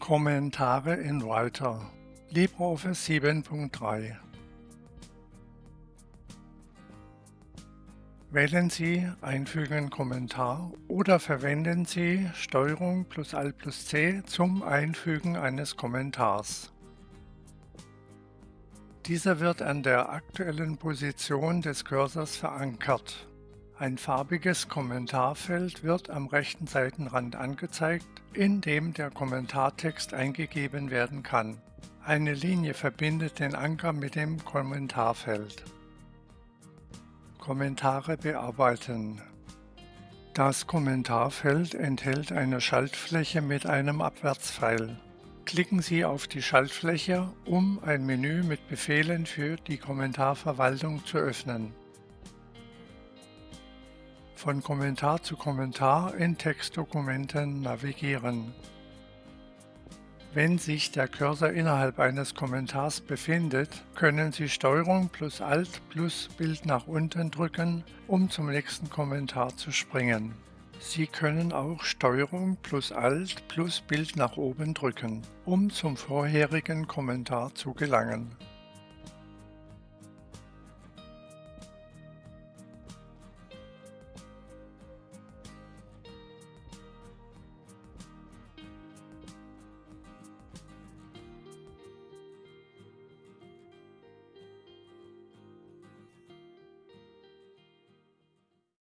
Kommentare in Writer LibreOffice 7.3 Wählen Sie Einfügen Kommentar oder verwenden Sie STRG plus Alt plus C zum Einfügen eines Kommentars. Dieser wird an der aktuellen Position des Cursors verankert. Ein farbiges Kommentarfeld wird am rechten Seitenrand angezeigt, in dem der Kommentartext eingegeben werden kann. Eine Linie verbindet den Anker mit dem Kommentarfeld. Kommentare bearbeiten Das Kommentarfeld enthält eine Schaltfläche mit einem Abwärtspfeil. Klicken Sie auf die Schaltfläche, um ein Menü mit Befehlen für die Kommentarverwaltung zu öffnen von Kommentar zu Kommentar in Textdokumenten navigieren. Wenn sich der Cursor innerhalb eines Kommentars befindet, können Sie STRG plus Alt plus Bild nach unten drücken, um zum nächsten Kommentar zu springen. Sie können auch STRG plus Alt plus Bild nach oben drücken, um zum vorherigen Kommentar zu gelangen.